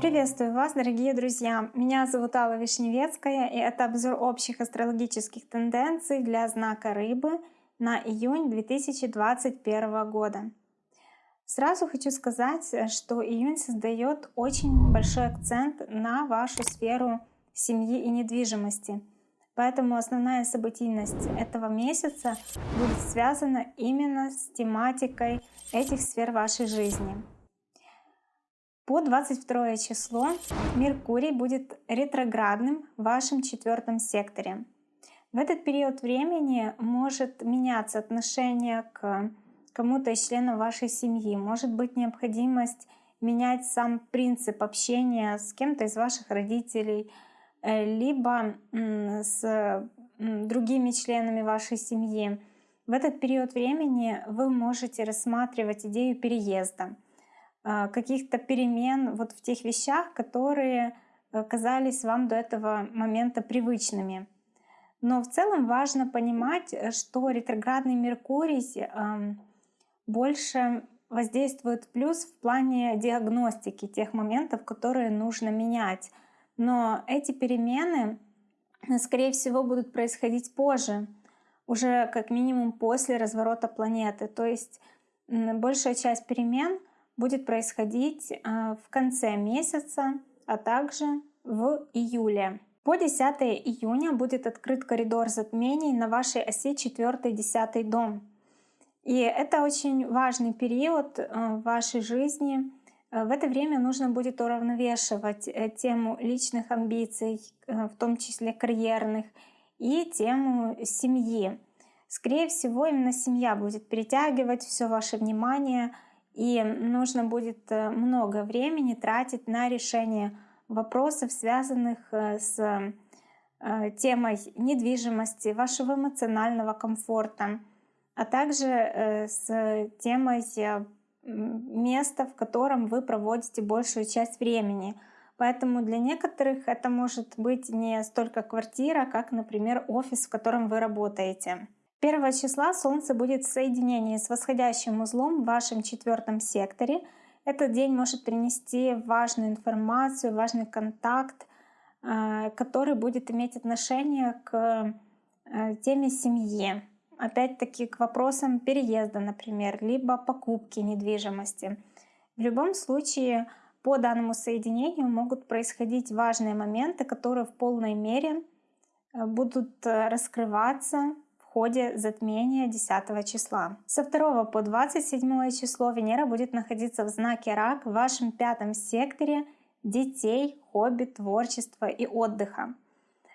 Приветствую вас, дорогие друзья! Меня зовут Алла Вишневецкая, и это обзор общих астрологических тенденций для знака Рыбы на июнь 2021 года. Сразу хочу сказать, что июнь создает очень большой акцент на вашу сферу семьи и недвижимости. Поэтому основная событийность этого месяца будет связана именно с тематикой этих сфер вашей жизни. По 22 число Меркурий будет ретроградным в вашем четвертом секторе. В этот период времени может меняться отношение к кому-то из членов вашей семьи. Может быть необходимость менять сам принцип общения с кем-то из ваших родителей, либо с другими членами вашей семьи. В этот период времени вы можете рассматривать идею переезда — а, каких-то перемен вот в тех вещах, которые э, казались вам до этого момента привычными. Но в целом важно понимать, э, что ретроградный Меркурий больше воздействует плюс в плане диагностики тех моментов, которые нужно менять. Но эти перемены, э, скорее всего, будут происходить позже, уже как минимум после разворота планеты. То есть большая часть перемен — будет происходить а, в конце месяца, а также в июле. По 10 июня будет открыт коридор затмений на вашей оси 4-10 дом. И это очень важный период а, в вашей жизни. А, в это время нужно будет уравновешивать э, тему личных амбиций, э, в том числе карьерных, и тему семьи. Скорее всего, именно семья будет притягивать все ваше внимание — и нужно будет э, много времени тратить на решение вопросов, связанных с темой недвижимости, вашего эмоционального комфорта, а также с темой места, в котором вы проводите большую часть времени. Поэтому для некоторых это может быть не столько квартира, как, например, офис, в котором вы работаете. 1 числа Солнце будет в соединении с восходящим узлом в вашем четвертом секторе. Этот день может принести важную информацию, важный контакт, э, который будет иметь отношение к э, теме семьи. Опять-таки к вопросам переезда, например, либо покупки недвижимости. В любом случае, по данному соединению могут происходить важные моменты, которые в полной мере э, будут раскрываться ходе затмения 10 числа. Со 2 по 27 число Венера будет находиться в знаке Рак в вашем пятом секторе детей, хобби, творчества и отдыха.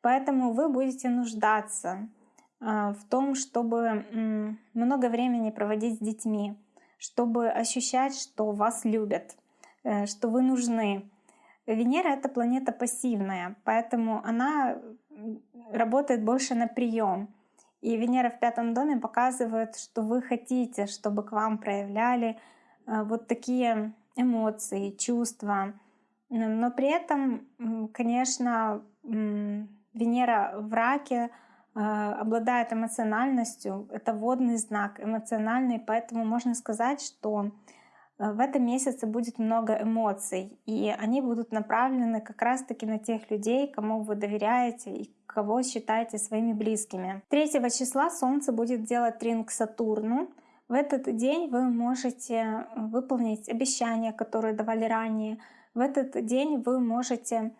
Поэтому вы будете нуждаться в том, чтобы много времени проводить с детьми, чтобы ощущать, что вас любят, э, что вы нужны. Венера — это планета пассивная, поэтому она работает больше на прием. И Венера в пятом доме показывает, что вы хотите, чтобы к вам проявляли э, вот такие эмоции, чувства. Но при этом, конечно, Венера в раке обладает эмоциональностью. Это водный знак, эмоциональный, поэтому можно сказать, что э, в этом месяце будет много эмоций, и они будут направлены как раз-таки на тех людей, кому вы доверяете и кого считаете своими близкими. 3 числа Солнце будет делать трин к Сатурну. В этот день вы можете выполнить обещания, которые давали ранее. В этот день вы можете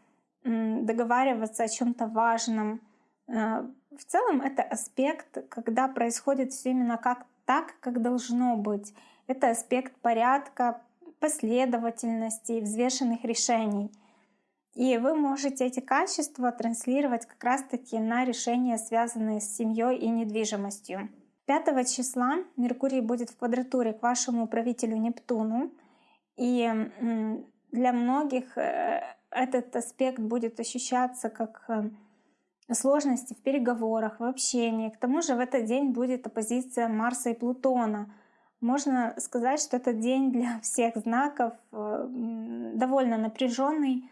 договариваться о чем-то важном. В целом это аспект, когда происходит все именно как так, как должно быть. Это аспект порядка, последовательности и взвешенных решений. И вы можете эти качества транслировать как раз-таки на решения, связанные с семьей и недвижимостью. 5 числа Меркурий будет в квадратуре к вашему правителю Нептуну. И для многих э, этот аспект будет ощущаться как э, сложности в переговорах, в общении. К тому же в этот день будет оппозиция Марса и Плутона. Можно сказать, что этот день для всех знаков э, довольно напряженный,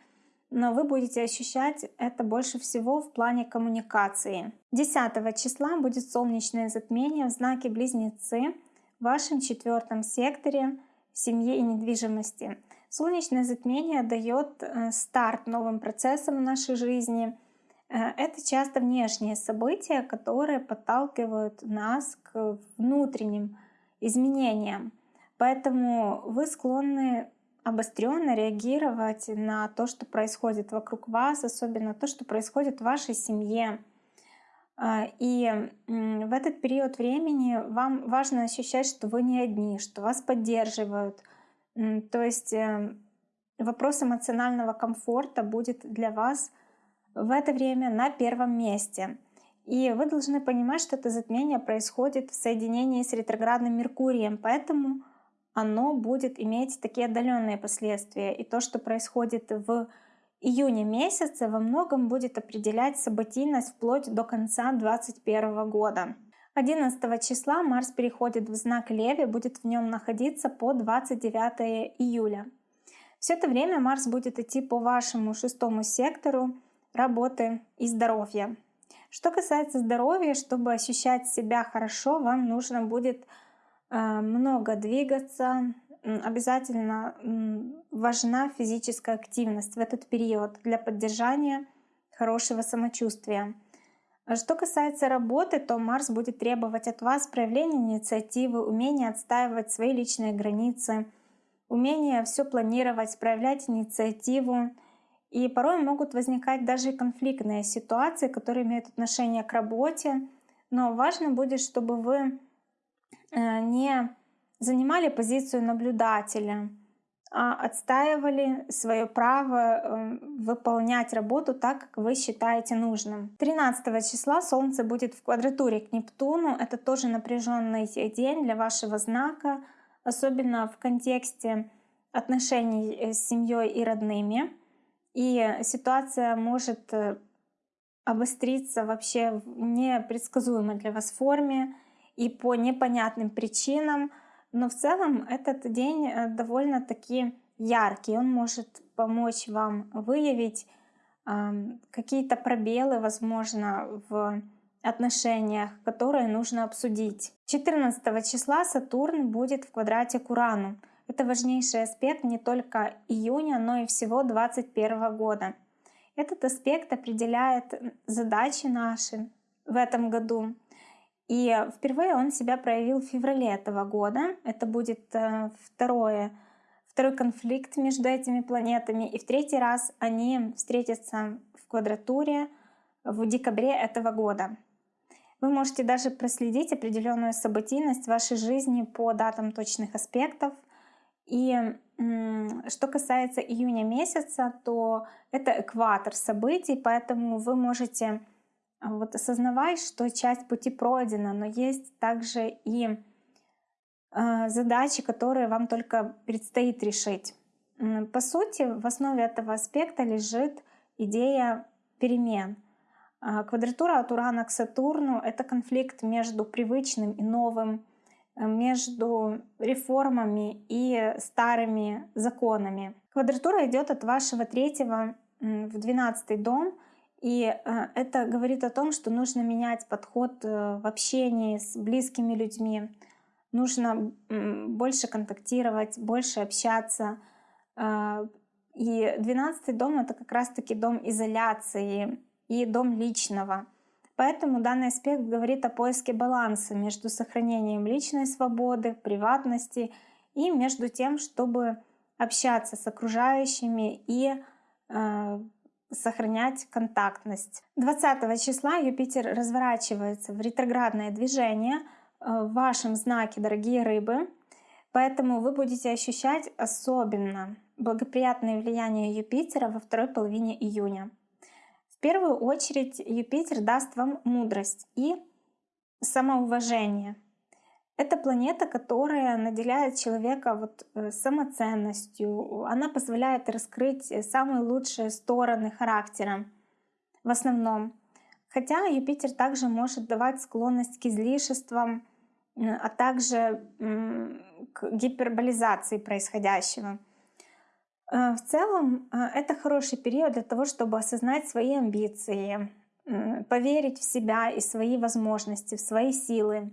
но вы будете ощущать это больше всего в плане коммуникации. 10 числа будет солнечное затмение в знаке Близнецы в вашем четвертом секторе семьи и недвижимости. Солнечное затмение дает э, старт новым процессам в нашей жизни. Э, это часто внешние события, которые подталкивают нас к внутренним изменениям. Поэтому вы склонны обостренно реагировать на то, что происходит вокруг вас, особенно то, что происходит в вашей семье. А, и в этот период времени вам важно ощущать, что вы не одни, что вас поддерживают. То есть э, вопрос эмоционального комфорта будет для вас в это время на первом месте. И вы должны понимать, что это затмение происходит в соединении с ретроградным Меркурием, поэтому оно будет иметь такие отдаленные последствия. И то, что происходит в июне месяце, во многом будет определять событийность вплоть до конца 2021 года. 11 числа Марс переходит в знак Леви, будет в нем находиться по 29 июля. Все это время Марс будет идти по вашему шестому сектору работы и здоровья. Что касается здоровья, чтобы ощущать себя хорошо, вам нужно будет э, много двигаться, обязательно важна физическая активность в этот период для поддержания хорошего самочувствия. Что касается работы, то Марс будет требовать от вас проявления инициативы, умения отстаивать свои личные границы, умения все планировать, проявлять инициативу. И порой могут возникать даже конфликтные ситуации, которые имеют отношение к работе. Но важно будет, чтобы вы э, не занимали позицию наблюдателя, а отстаивали свое право э, выполнять работу так, как вы считаете нужным. 13 числа Солнце будет в квадратуре к Нептуну. Это тоже напряженный день для вашего знака, особенно в контексте отношений э, с семьей и родными. И ситуация может э, обостриться вообще в непредсказуемой для вас форме и по непонятным причинам — но в целом этот день э, довольно-таки яркий. Он может помочь вам выявить какие-то пробелы, возможно, в отношениях, которые нужно обсудить. 14 числа Сатурн будет в квадрате к Урану. Это важнейший аспект не только июня, но и всего 2021 года. Этот аспект определяет задачи наши в этом году, и впервые он себя проявил в феврале этого года. Это будет э, второе, второй конфликт между этими планетами. И в третий раз они встретятся в квадратуре в декабре этого года. Вы можете даже проследить определенную событийность вашей жизни по датам точных аспектов. И что касается июня месяца, то это экватор событий, поэтому вы можете а вот осознавай, что часть пути пройдена, но есть также и э, задачи, которые вам только предстоит решить. По сути, в основе этого аспекта лежит идея перемен. А квадратура от Урана к Сатурну — это конфликт между привычным и новым, между реформами и старыми законами. Квадратура идет от вашего третьего в двенадцатый дом — и э, это говорит о том, что нужно менять подход э, в общении с близкими людьми, нужно больше контактировать, больше общаться. Э, и двенадцатый дом — это как раз-таки дом изоляции и дом личного. Поэтому данный аспект говорит о поиске баланса между сохранением личной свободы, приватности и между тем, чтобы общаться с окружающими и сохранять контактность. 20 числа Юпитер разворачивается в ретроградное движение э, в вашем знаке, дорогие рыбы. Поэтому вы будете ощущать особенно благоприятное влияние Юпитера во второй половине июня. Первую очередь Юпитер даст вам мудрость и самоуважение — это планета, которая наделяет человека вот э, самоценностью. Она позволяет раскрыть э, самые лучшие стороны характера в основном. Хотя Юпитер также может давать склонность к излишествам, а также к гиперболизации происходящего. Э, в целом это хороший период для того, чтобы осознать свои амбиции, поверить в себя и свои возможности, в свои силы,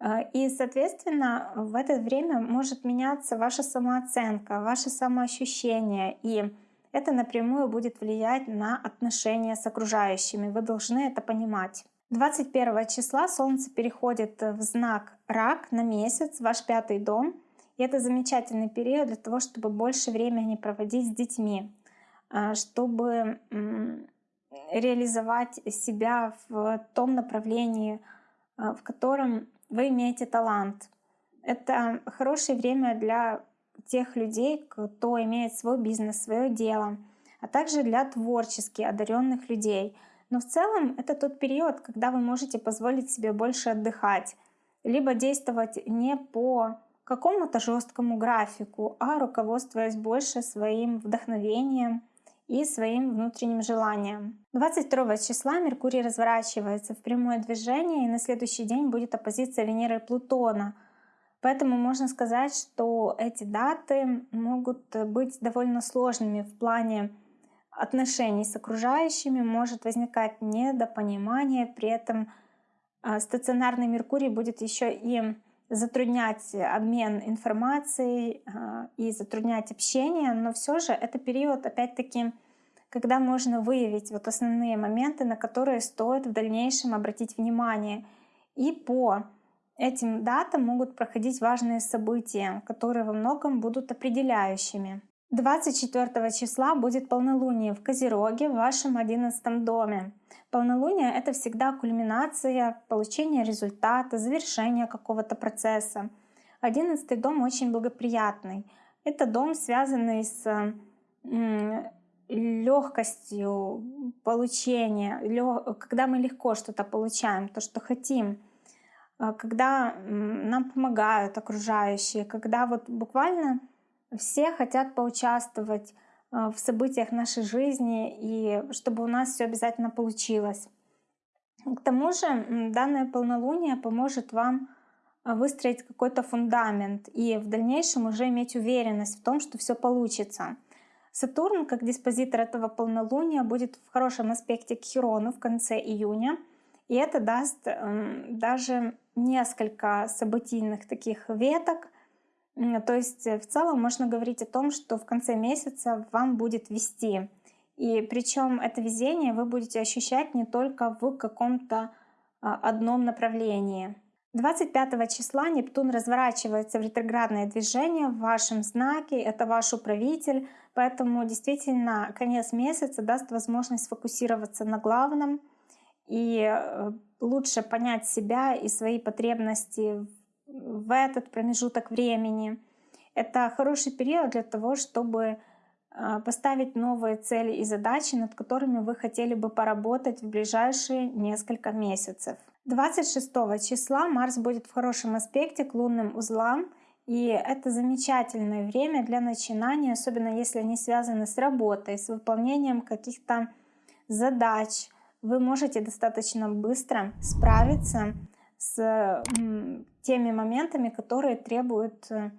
Э, и, соответственно, в это время может меняться ваша самооценка, ваше самоощущение. И это напрямую будет влиять на отношения с окружающими. Вы должны это понимать. 21 числа Солнце переходит в знак Рак на месяц, ваш пятый дом. И это замечательный период для того, чтобы больше времени проводить с детьми, э, чтобы реализовать себя в том направлении, э, в котором вы имеете талант. Это хорошее время для тех людей, кто имеет свой бизнес, свое дело, а также для творчески одаренных людей. Но в целом это тот период, когда вы можете позволить себе больше отдыхать, либо действовать не по какому-то жесткому графику, а руководствуясь больше своим вдохновением и своим внутренним желанием. 22 числа Меркурий разворачивается в прямое движение, и на следующий день будет оппозиция Венеры и Плутона. Поэтому можно сказать, что эти даты могут быть довольно сложными в плане отношений с окружающими, может возникать недопонимание, при этом а, стационарный Меркурий будет еще и затруднять обмен информацией а, и затруднять общение, но все же это период, опять-таки, когда можно выявить вот основные моменты, на которые стоит в дальнейшем обратить внимание. И по этим датам могут проходить важные события, которые во многом будут определяющими. 24 числа будет полнолуние в Козероге в вашем 11 доме. Полнолуние — это всегда кульминация получения результата, завершения какого-то процесса. Одиннадцатый дом очень благоприятный. Это дом, связанный с легкостью получения, когда мы легко что-то получаем, то, что хотим, а, когда нам помогают окружающие, когда вот буквально все хотят поучаствовать в событиях нашей жизни и чтобы у нас все обязательно получилось. К тому же данное полнолуние поможет вам а, выстроить какой-то фундамент и в дальнейшем уже иметь уверенность в том, что все получится. Сатурн, как диспозитор этого полнолуния, будет в хорошем аспекте к Хирону в конце июня. И это даст э, даже несколько событийных таких веток. То есть э, в целом можно говорить о том, что в конце месяца вам будет вести. И причем это везение вы будете ощущать не только в каком-то а, одном направлении. 25 числа Нептун разворачивается в ретроградное движение в вашем знаке, это ваш управитель, поэтому действительно конец месяца даст возможность сфокусироваться на главном и э, лучше понять себя и свои потребности в этот промежуток времени. Это хороший период для того, чтобы э, поставить новые цели и задачи, над которыми вы хотели бы поработать в ближайшие несколько месяцев. 26 числа Марс будет в хорошем аспекте к лунным узлам, и это замечательное время для начинания, особенно если они связаны с работой, с выполнением каких-то задач. Вы можете достаточно быстро справиться с теми моментами, которые требуют э,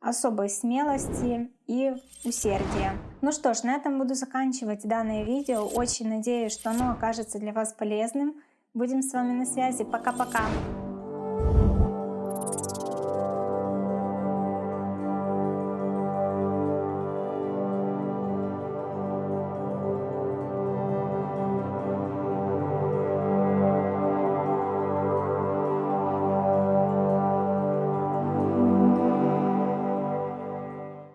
особой смелости и усердия. Ну что ж, на этом буду заканчивать данное видео. Очень надеюсь, что оно окажется для вас полезным. Будем с вами на связи. Пока-пока.